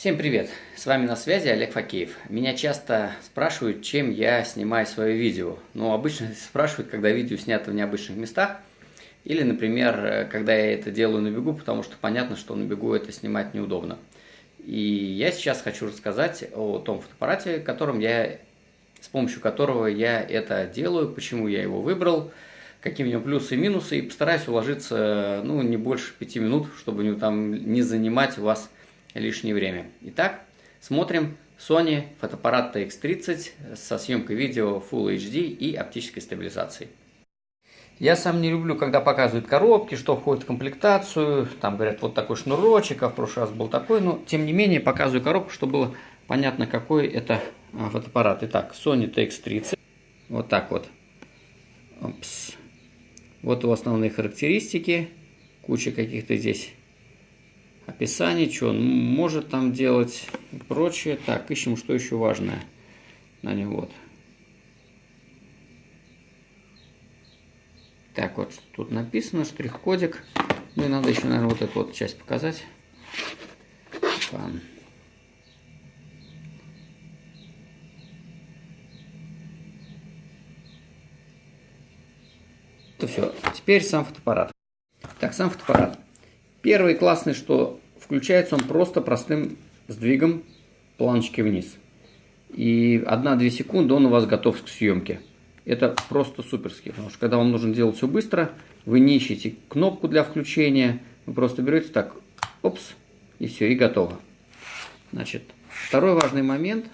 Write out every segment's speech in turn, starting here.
Всем привет! С вами на связи Олег Факеев. Меня часто спрашивают, чем я снимаю свое видео. Ну, обычно спрашивают, когда видео снято в необычных местах. Или, например, когда я это делаю на бегу, потому что понятно, что на бегу это снимать неудобно. И я сейчас хочу рассказать о том фотоаппарате, которым я, с помощью которого я это делаю, почему я его выбрал, какие у него плюсы и минусы, и постараюсь уложиться ну, не больше пяти минут, чтобы не, там, не занимать у вас лишнее время. Итак, смотрим Sony фотоаппарат TX30 со съемкой видео Full HD и оптической стабилизацией. Я сам не люблю, когда показывают коробки, что входит в комплектацию. Там говорят, вот такой шнурочек, а в прошлый раз был такой. Но, тем не менее, показываю коробку, чтобы было понятно, какой это а, фотоаппарат. Итак, Sony TX30. Вот так вот. Опс. Вот его основные характеристики. Куча каких-то здесь описаний, что он может там делать и прочее. Так, ищем, что еще важное на нем. Вот. Так, вот тут написано, штрих-кодик. Ну и надо еще, наверное, вот эту вот часть показать. Это все. Теперь сам фотоаппарат. Так, сам фотоаппарат. Первый классный, что включается он просто простым сдвигом планочки вниз. И 1-2 секунды он у вас готов к съемке. Это просто суперски, потому что когда вам нужно делать все быстро, вы не ищете кнопку для включения, вы просто берете так, опс, и все, и готово. Значит, второй важный момент,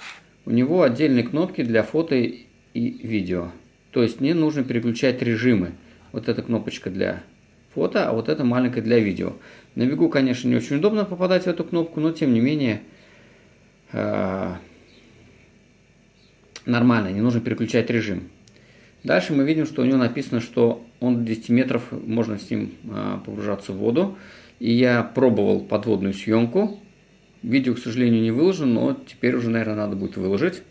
у него отдельные кнопки для фото и видео. То есть не нужно переключать режимы. Вот эта кнопочка для фото, а вот это маленькое для видео. На бегу, конечно, не очень удобно попадать в эту кнопку, но тем не менее э, нормально, не нужно переключать режим. Дальше мы видим, что у него написано, что он до 10 метров можно с ним э, погружаться в воду. И я пробовал подводную съемку. Видео, к сожалению, не выложено, но теперь уже, наверное, надо будет выложить.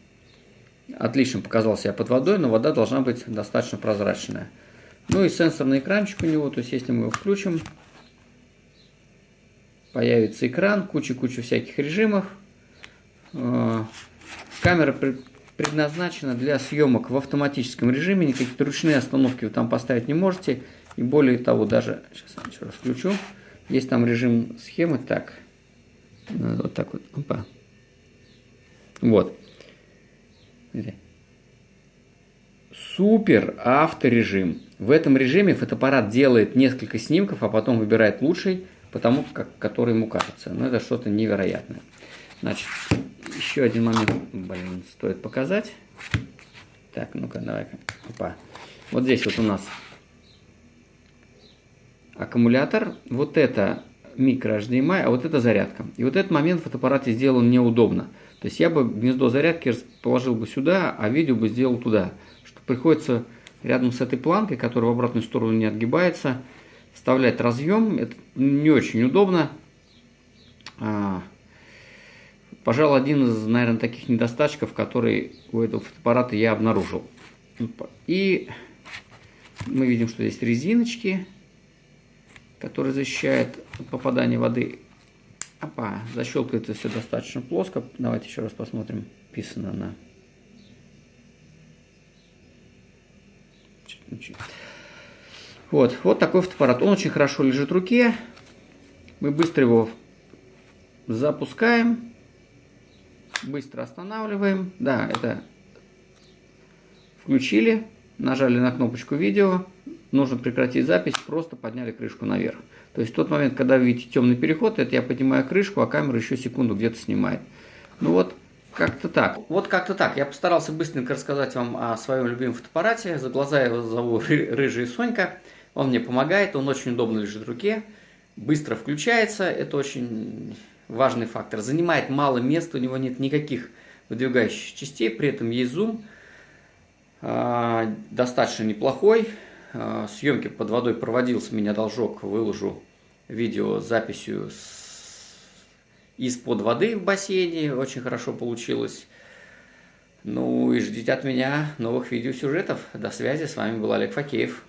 Отлично показался я под водой, но вода должна быть достаточно прозрачная. Ну и сенсорный экранчик у него, то есть если мы его включим, появится экран, куча-куча всяких режимов. А, камера предназначена для съемок в автоматическом режиме, никакие ручные остановки вы там поставить не можете. И более того, даже, сейчас я еще раз включу, есть там режим схемы, так, вот так вот, опа. Вот супер авторежим. В этом режиме фотоаппарат делает несколько снимков, а потом выбирает лучший, потому как, который ему кажется. Но это что-то невероятное. Значит, еще один момент, блин, стоит показать. Так, ну-ка, давай-ка. Опа. Вот здесь вот у нас аккумулятор. Вот это микро HDMI, а вот это зарядка. И вот этот момент в фотоаппарате сделан неудобно. То есть я бы гнездо зарядки положил бы сюда, а видео бы сделал туда приходится рядом с этой планкой, которая в обратную сторону не отгибается, вставлять разъем. Это не очень удобно. А, пожалуй, один из, наверное, таких недостатков, который у этого фотоаппарата я обнаружил. И мы видим, что здесь резиночки, которые защищают от попадания воды. Опа, защелкивается все достаточно плоско. Давайте еще раз посмотрим. Писано на Вот, вот такой фотоаппарат. Он очень хорошо лежит в руке. Мы быстро его запускаем. Быстро останавливаем. Да, это включили. Нажали на кнопочку видео. Нужно прекратить запись. Просто подняли крышку наверх. То есть в тот момент, когда вы видите темный переход, это я поднимаю крышку, а камера еще секунду где-то снимает. Ну вот, как-то так. Вот как-то так. Я постарался быстренько рассказать вам о своем любимом фотоаппарате. За глаза его зову Рыжий Сонька. Он мне помогает, он очень удобно лежит в руке. Быстро включается, это очень важный фактор. Занимает мало места, у него нет никаких выдвигающих частей, при этом есть зум. А, достаточно неплохой. А, съемки под водой проводился, меня должок, выложу видео с записью с из-под воды в бассейне. Очень хорошо получилось. Ну и ждите от меня новых видеосюжетов. До связи. С вами был Олег Факеев.